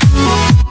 Música